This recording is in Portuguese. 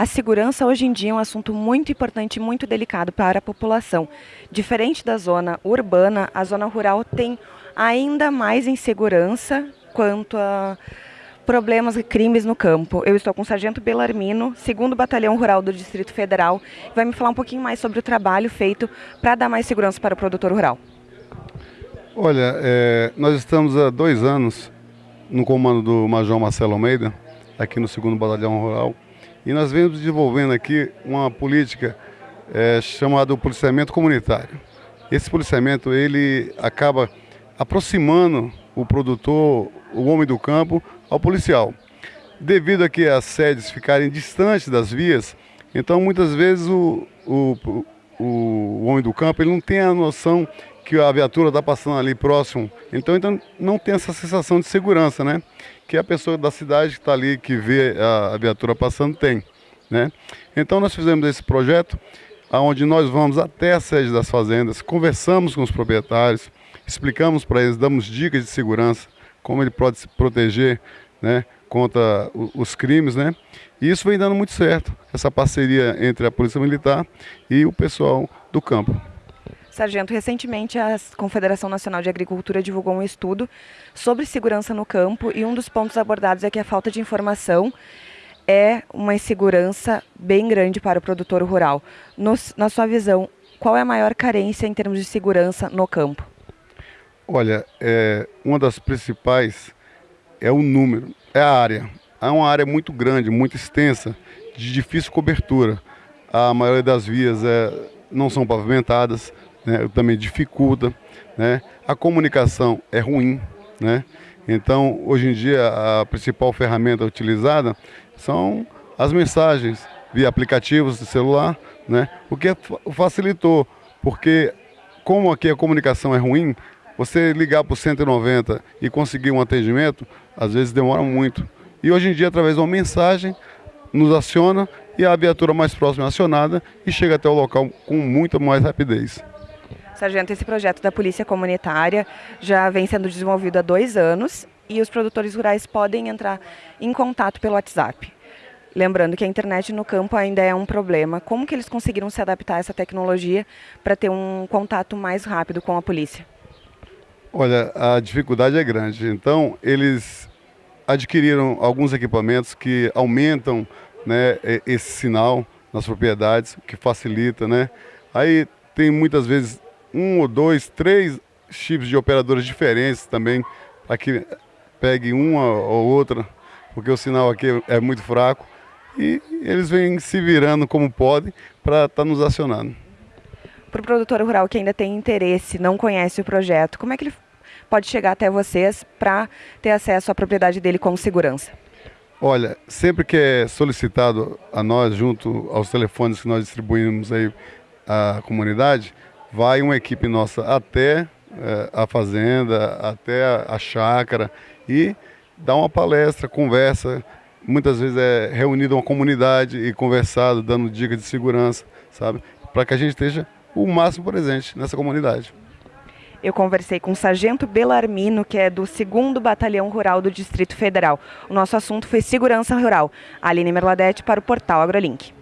A segurança hoje em dia é um assunto muito importante e muito delicado para a população. Diferente da zona urbana, a zona rural tem ainda mais insegurança quanto a problemas e crimes no campo. Eu estou com o Sargento Belarmino, segundo Batalhão Rural do Distrito Federal, vai me falar um pouquinho mais sobre o trabalho feito para dar mais segurança para o produtor rural. Olha, é, nós estamos há dois anos no comando do Major Marcelo Almeida, aqui no segundo Batalhão Rural, e nós vemos desenvolvendo aqui uma política é, chamada policiamento comunitário. Esse policiamento ele acaba aproximando o produtor, o homem do campo, ao policial. Devido a que as sedes ficarem distantes das vias, então muitas vezes o, o, o, homem do campo ele não tem a noção que a viatura está passando ali próximo. Então, então não tem essa sensação de segurança, né? Que a pessoa da cidade que está ali, que vê a, a, viatura passando, tem. Né? Então nós fizemos esse projeto, onde nós vamos até a sede das fazendas, conversamos com os proprietários, explicamos para eles, damos dicas de segurança, como ele pode se proteger né, contra os crimes, né? E isso vem dando muito certo, essa parceria entre a Polícia Militar e o pessoal do campo. Sargento, recentemente a Confederação Nacional de Agricultura divulgou um estudo sobre segurança no campo e um dos pontos abordados é que a falta de informação é uma insegurança bem grande para o produtor rural. Nos, na sua visão, qual é a maior carência em termos de segurança no campo? Olha, é, uma das principais é o número, é a área. Há uma área muito grande, muito extensa, de difícil cobertura. A maioria das vias é, não são pavimentadas, né, também dificulta. Né? A comunicação é ruim. Né? Então, hoje em dia, a principal ferramenta utilizada são as mensagens via aplicativos de celular, né? o que facilitou, porque como aqui a comunicação é ruim, você ligar para o 190 e conseguir um atendimento, às vezes demora muito. E hoje em dia, através de uma mensagem, nos aciona e a viatura mais próxima é acionada e chega até o local com muita mais rapidez. Sargento, esse projeto da Polícia Comunitária já vem sendo desenvolvido há dois anos e os produtores rurais podem entrar em contato pelo WhatsApp. Lembrando que a internet no campo ainda é um problema. Como que eles conseguiram se adaptar a essa tecnologia para ter um contato mais rápido com a polícia? Olha, a dificuldade é grande. Então, eles adquiriram alguns equipamentos que aumentam né, esse sinal nas propriedades, que facilita, né? Aí tem muitas vezes um ou dois, três chips de operadoras diferentes também, para que pegue uma ou outra, porque o sinal aqui é muito fraco. E eles vêm se virando como podem para estar tá nos acionando. Para o produtor rural que ainda tem interesse, não conhece o projeto, como é que ele pode chegar até vocês para ter acesso à propriedade dele com segurança? Olha, sempre que é solicitado a nós, junto aos telefones que nós distribuímos aí à comunidade, vai uma equipe nossa até é, a fazenda, até a, chácara e dá uma palestra, conversa. Muitas vezes é reunido uma comunidade e conversado, dando dicas de segurança, sabe? Para que a gente esteja o máximo presente nessa comunidade. Eu conversei com o Sargento Belarmino, que é do 2 Batalhão Rural do Distrito Federal. O nosso assunto foi segurança rural. Aline Merladete para o portal AgroLink.